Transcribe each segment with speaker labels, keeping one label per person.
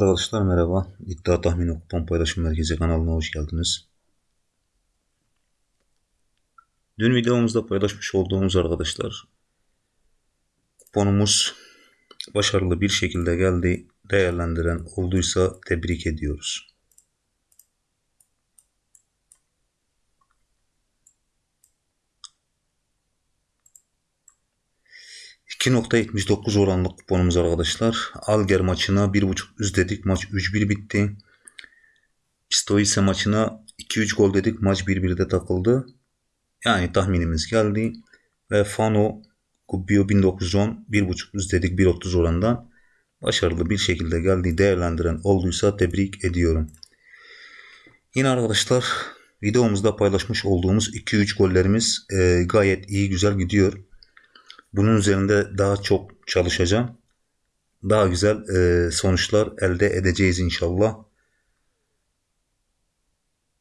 Speaker 1: Arkadaşlar merhaba. İddia Tahmini Kupon Paylaşım Merkezi kanalına hoş geldiniz. Dün videomuzda paylaşmış olduğumuz arkadaşlar kuponumuz başarılı bir şekilde geldi. Değerlendiren olduysa tebrik ediyoruz. 2.79 oranlık kuponumuz arkadaşlar. Alger maçına 1.5 üst dedik. Maç 3-1 bitti. Pistoice maçına 2-3 gol dedik. Maç 1-1'de takıldı. Yani tahminimiz geldi. Ve Fano Gubbio 1910 1.5 üst dedik 1.30 orandan. Başarılı bir şekilde geldi. Değerlendiren olduysa tebrik ediyorum. Yine arkadaşlar videomuzda paylaşmış olduğumuz 2-3 gollerimiz e, gayet iyi güzel gidiyor. Bunun üzerinde daha çok çalışacağım. Daha güzel e, sonuçlar elde edeceğiz inşallah.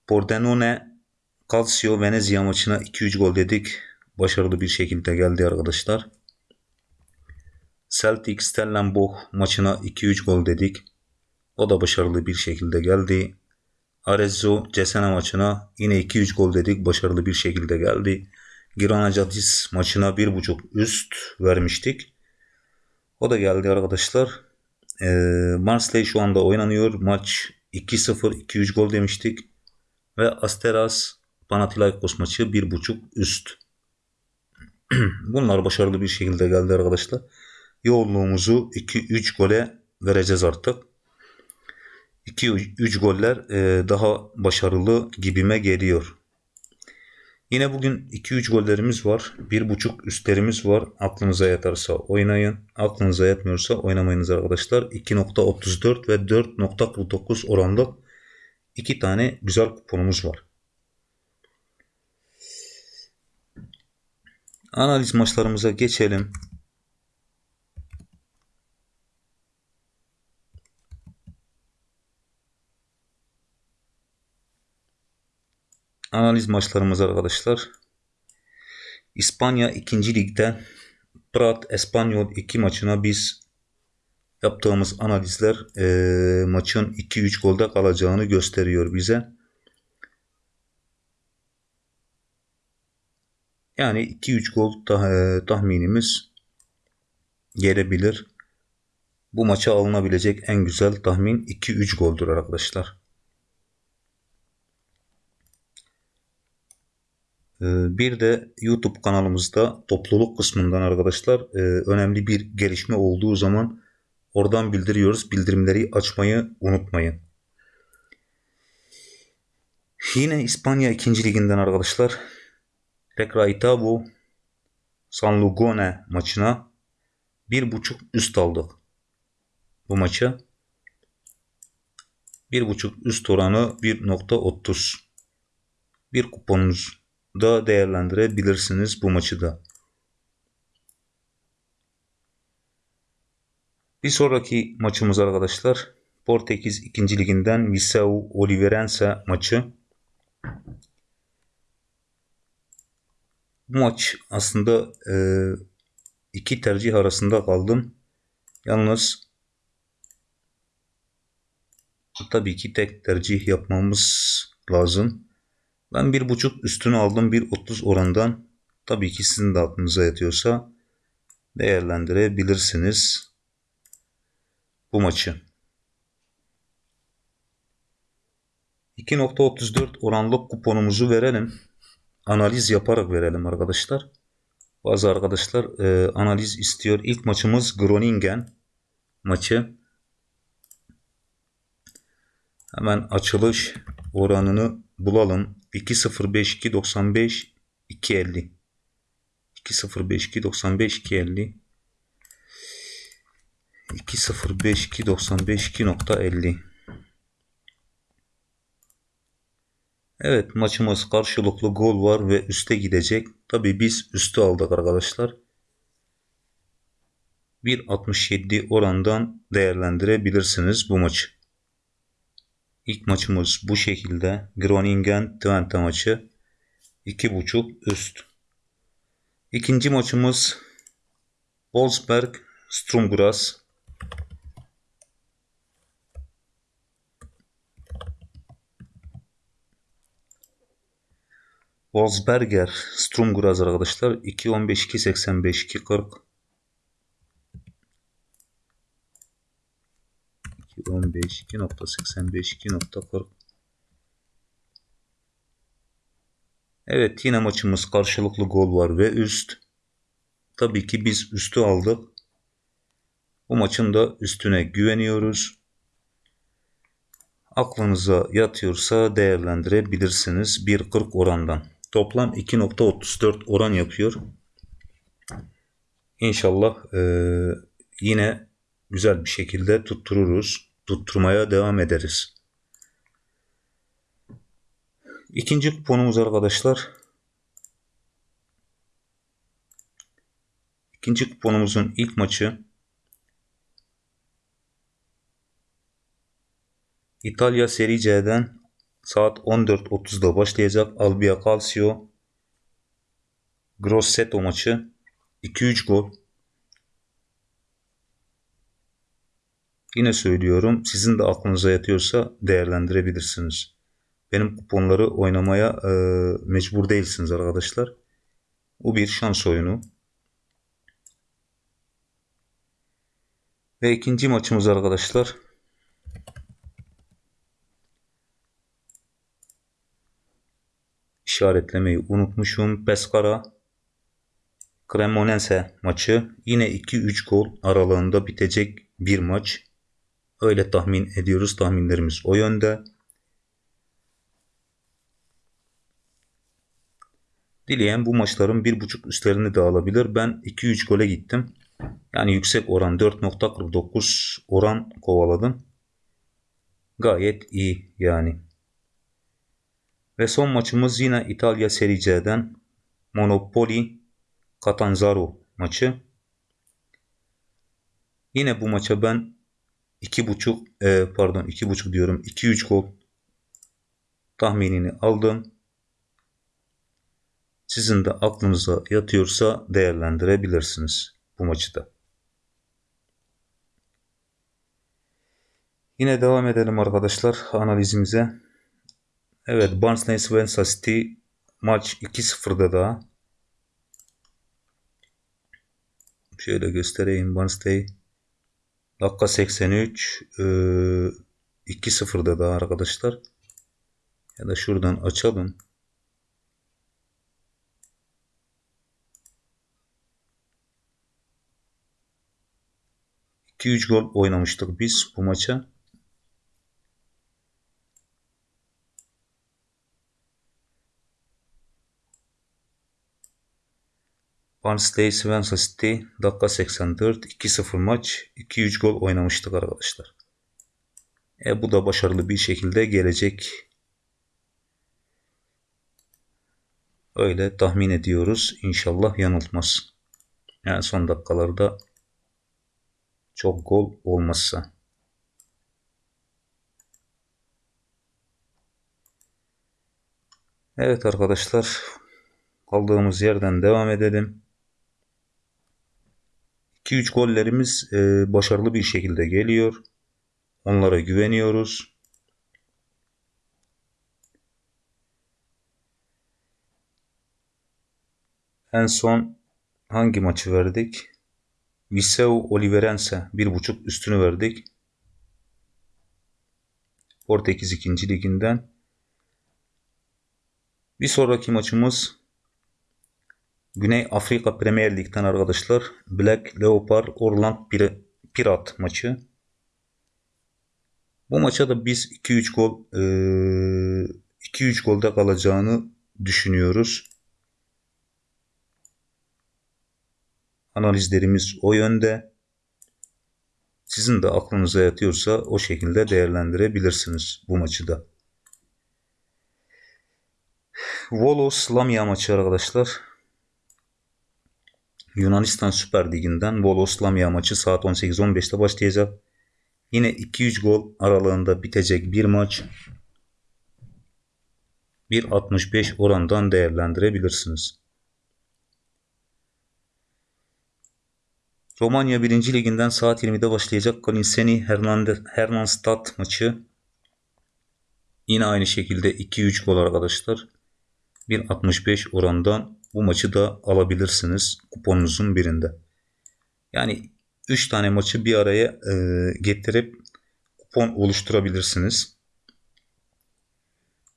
Speaker 1: Pordenone Calcio Venezia maçına 2-3 gol dedik. Başarılı bir şekilde geldi arkadaşlar. Celtic Stellenbosch maçına 2-3 gol dedik. O da başarılı bir şekilde geldi. Arezzo Cesena maçına yine 2-3 gol dedik. Başarılı bir şekilde geldi. Girona Cadis maçına bir buçuk üst vermiştik. O da geldi arkadaşlar. E, Marseille şu anda oynanıyor. Maç 2-0 2-3 gol demiştik. Ve Asteras Panathinaikos maçı bir buçuk üst. Bunlar başarılı bir şekilde geldi arkadaşlar. Yoğunluğumuzu 2-3 gole vereceğiz artık. 2-3 goller e, daha başarılı gibime geliyor. Yine bugün 2-3 gollerimiz var. 1.5 üstlerimiz var. Aklınıza yatarsa oynayın. Aklınıza yatmıyorsa oynamayınız arkadaşlar. 2.34 ve 4.49 oranda iki tane güzel kuponumuz var. Analiz maçlarımıza geçelim. Analiz maçlarımız arkadaşlar. İspanya 2. Lig'de Prat Espanyol 2 maçına biz yaptığımız analizler e, maçın 2-3 golde kalacağını gösteriyor bize. Yani 2-3 gol tah e, tahminimiz gelebilir. Bu maça alınabilecek en güzel tahmin 2-3 goldür arkadaşlar. Bir de YouTube kanalımızda topluluk kısmından arkadaşlar e, önemli bir gelişme olduğu zaman oradan bildiriyoruz. Bildirimleri açmayı unutmayın. Yine İspanya 2. liginden arkadaşlar Recreativo San Lugone maçına bir buçuk üst aldık. Bu bir buçuk üst oranı 1.30 bir kuponumuz da değerlendirebilirsiniz bu maçı da. Bir sonraki maçımız arkadaşlar Portekiz 2. liginden Viseu Oliveirense maçı. Bu maç aslında e, iki tercih arasında kaldım. Yalnız tabii ki tek tercih yapmamız lazım. Ben bir buçuk üstünü aldım bir 30 orandan. Tabii ki sizin de aklınıza yatıyorsa değerlendirebilirsiniz bu maçı. 2.34 oranlık kuponumuzu verelim. Analiz yaparak verelim arkadaşlar. Bazı arkadaşlar e, analiz istiyor. İlk maçımız Groningen maçı. Hemen açılış oranını bulalım. 2.05 2.95 2.50 2.05 2.95 2.50 2.05 2.95 2.50 Evet maçımız karşılıklı gol var ve üste gidecek. Tabi biz üstü aldık arkadaşlar. 1.67 orandan değerlendirebilirsiniz bu maçı. İlk maçımız bu şekilde. Groningen Twente maçı. 2.5 üst. İkinci maçımız Wolfsberg Strumgras. Wolfsberger Strumgras arkadaşlar 2.15 2.85 2.40 2.15 2.85 2.40 Evet yine maçımız karşılıklı gol var ve üst. Tabii ki biz üstü aldık. Bu maçın da üstüne güveniyoruz. Aklınıza yatıyorsa değerlendirebilirsiniz 1.40 orandan. Toplam 2.34 oran yapıyor. İnşallah e, yine güzel bir şekilde tuttururuz. Tutturmaya devam ederiz. İkinci kuponumuz arkadaşlar. İkinci kuponumuzun ilk maçı İtalya Serie C'den saat 14.30'da başlayacak Albia Calcio Grosseto maçı 2-3 gol. Yine söylüyorum sizin de aklınıza yatıyorsa değerlendirebilirsiniz. Benim kuponları oynamaya e, mecbur değilsiniz arkadaşlar. Bu bir şans oyunu. Ve ikinci maçımız arkadaşlar. işaretlemeyi unutmuşum. Pescara Cremonese maçı yine 2-3 gol aralığında bitecek bir maç. Öyle tahmin ediyoruz. Tahminlerimiz o yönde. Dileyen bu maçların 1.5 üstlerini de alabilir. Ben 2-3 gole gittim. Yani yüksek oran 4.49 oran kovaladım. Gayet iyi yani. Ve son maçımız yine İtalya Serie C'den Monopoli Catanzaro maçı. Yine bu maça ben 2.5 e, pardon 2.5 diyorum 2-3 gol tahminini aldım. Sizin de aklınıza yatıyorsa değerlendirebilirsiniz bu maçı da. Yine devam edelim arkadaşlar analizimize. Evet Barnsley Swansea City maç 2-0'da daha. Şöyle göstereyim Barnsley. Dakika 83 e, 2-0'da daha arkadaşlar. Ya da şuradan açalım. İki üç gol oynamıştık biz bu maça. Barnsley Swansea City dakika 84 2-0 maç 2-3 gol oynamıştık arkadaşlar. E, bu da başarılı bir şekilde gelecek. Öyle tahmin ediyoruz. İnşallah yanıltmaz. Yani son dakikalarda çok gol olmazsa. Evet arkadaşlar kaldığımız yerden devam edelim. 2-3 gollerimiz e, başarılı bir şekilde geliyor. Onlara güveniyoruz. En son hangi maçı verdik? Viseu Oliverense 1.5 üstünü verdik. Portekiz 2. liginden. Bir sonraki maçımız Güney Afrika Premier Lig'den arkadaşlar Black Leopard Orland Pirat maçı. Bu maça da biz 2-3 gol 2-3 golde kalacağını düşünüyoruz. Analizlerimiz o yönde. Sizin de aklınıza yatıyorsa o şekilde değerlendirebilirsiniz bu maçı da. Volos Lamia maçı arkadaşlar. Yunanistan Süper Ligi'nden Volos Lamia maçı saat 18-15'te başlayacak. Yine 2-3 gol aralığında bitecek bir maç. 1.65 orandan değerlendirebilirsiniz. Romanya 1. Liginden saat 20'de başlayacak Kalinseni Hernandez maçı. Yine aynı şekilde 2-3 gol arkadaşlar. 1.65 orandan bu maçı da alabilirsiniz kuponunuzun birinde. Yani 3 tane maçı bir araya e, getirip kupon oluşturabilirsiniz.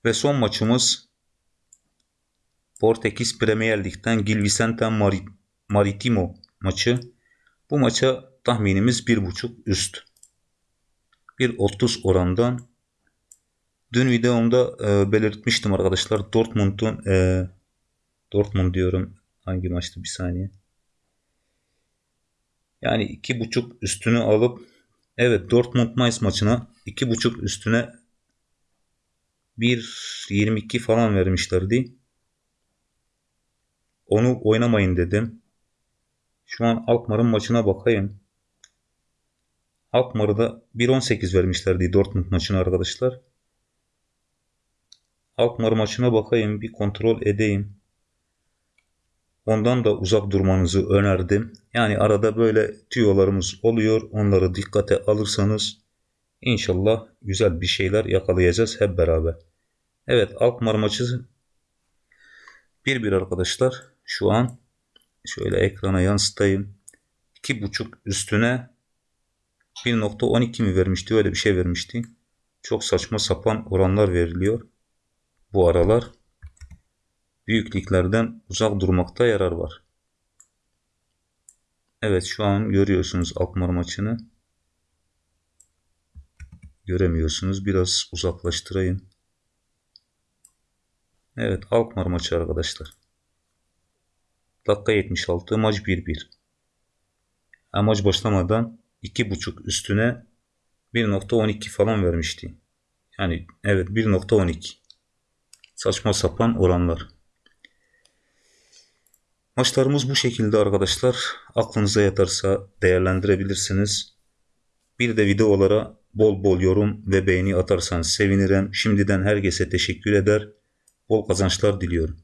Speaker 1: Ve son maçımız Portekiz Premier Lig'den Gil Vicente Mari- Maritimo maçı. Bu maça tahminimiz 1.5 üst. 1.30 orandan. Dün videomda e, belirtmiştim arkadaşlar. Dortmund'un e, Dortmund diyorum. Hangi maçtı bir saniye. Yani 2.5 üstünü alıp evet Dortmund Mainz maçına 2.5 üstüne 1.22 falan vermişlerdi. Onu oynamayın dedim. Şu an Alkmaar'ın maçına bakayım. Alkmaar'da 1.18 vermişlerdi Dortmund maçına arkadaşlar. Alkmaar maçına bakayım bir kontrol edeyim. Ondan da uzak durmanızı önerdim. Yani arada böyle tüyolarımız oluyor. Onları dikkate alırsanız inşallah güzel bir şeyler yakalayacağız hep beraber. Evet Alkmaar maçı 1-1 arkadaşlar. Şu an şöyle ekrana yansıtayım. 2.5 üstüne 1.12 mi vermişti? Öyle bir şey vermişti. Çok saçma sapan oranlar veriliyor. Bu aralar büyük liglerden uzak durmakta yarar var. Evet şu an görüyorsunuz Alkmaar maçını. Göremiyorsunuz. Biraz uzaklaştırayım. Evet Alkmaar maçı arkadaşlar. Dakika 76 maç 1-1. Maç başlamadan 2.5 üstüne 1.12 falan vermişti. Yani evet 1.12. Saçma sapan oranlar. Maçlarımız bu şekilde arkadaşlar. Aklınıza yatarsa değerlendirebilirsiniz. Bir de videolara bol bol yorum ve beğeni atarsanız sevinirim. Şimdiden herkese teşekkür eder. Bol kazançlar diliyorum.